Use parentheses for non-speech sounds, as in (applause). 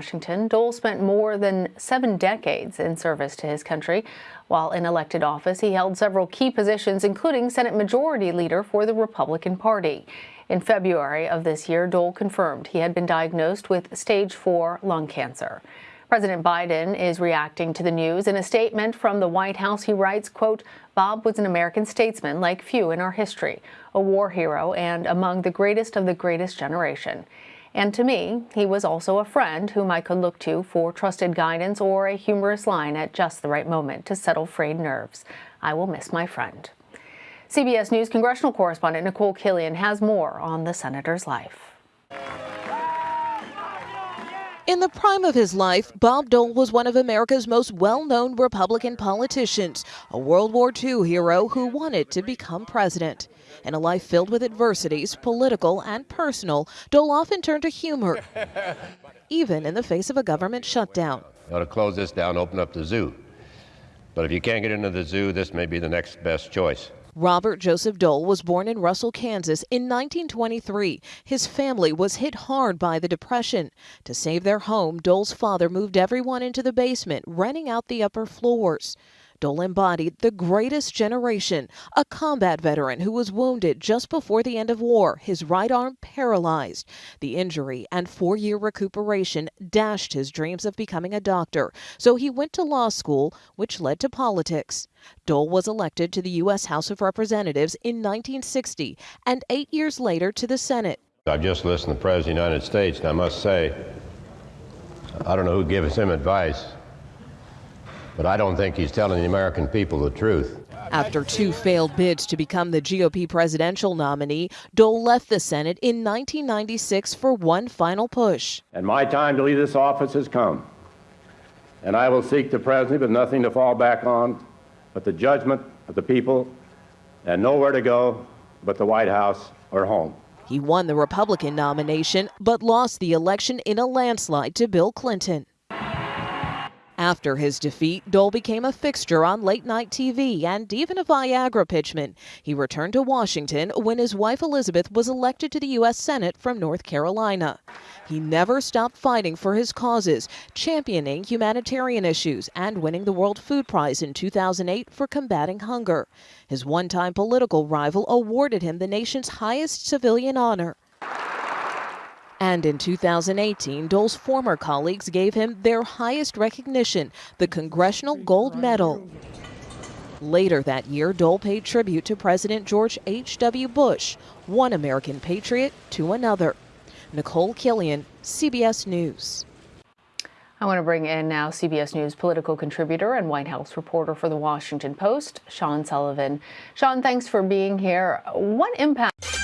Washington, Dole spent more than seven decades in service to his country. While in elected office, he held several key positions, including Senate Majority Leader for the Republican Party. In February of this year, Dole confirmed he had been diagnosed with stage 4 lung cancer. President Biden is reacting to the news. In a statement from the White House, he writes, quote, Bob was an American statesman like few in our history, a war hero and among the greatest of the greatest generation. And to me, he was also a friend whom I could look to for trusted guidance or a humorous line at just the right moment to settle frayed nerves. I will miss my friend. CBS News congressional correspondent Nikole Killion has more on the senator's life. In the prime of his life, Bob Dole was one of America's most well-known Republican politicians, a World War II hero who wanted to become president. In a life filled with adversities, political and personal, Dole often turned to humor, (laughs) even in the face of a government shutdown. ought to close this down, open up the zoo. But if you can't get into the zoo, this may be the next best choice. Robert Joseph Dole was born in Russell, Kansas in 1923. His family was hit hard by the Depression. To save their home, Dole's father moved everyone into the basement, renting out the upper floors. Dole embodied the greatest generation, a combat veteran who was wounded just before the end of war, his right arm paralyzed. The injury and four year recuperation dashed his dreams of becoming a doctor, so he went to law school, which led to politics. Dole was elected to the U.S. House of Representatives in 1960 and eight years later to the Senate. I've just listened to the President of the United States, and I must say, I don't know who gives him advice, but I don't think he's telling the American people the truth. After two failed bids to become the GOP presidential nominee, Dole left the Senate in 1996 for one final push. And my time to leave this office has come. And I will seek the presidency with nothing to fall back on but the judgment of the people, and nowhere to go but the White House or home. He won the Republican nomination, but lost the election in a landslide to Bill Clinton. After his defeat, Dole became a fixture on late night TV and even a Viagra pitchman. He returned to Washington when his wife Elizabeth was elected to the U.S. Senate from North Carolina. He never stopped fighting for his causes, championing humanitarian issues and winning the World Food Prize in 2008 for combating hunger. His one time political rival awarded him the nation's highest civilian honor. And in 2018, Dole's former colleagues gave him their highest recognition, the Congressional Gold Medal. Later that year, Dole paid tribute to President George H.W. Bush, one American patriot to another. Nikole Killion, CBS News. I want to bring in now CBS News political contributor and White House reporter for The Washington Post, Sean Sullivan. Sean, thanks for being here. What impact?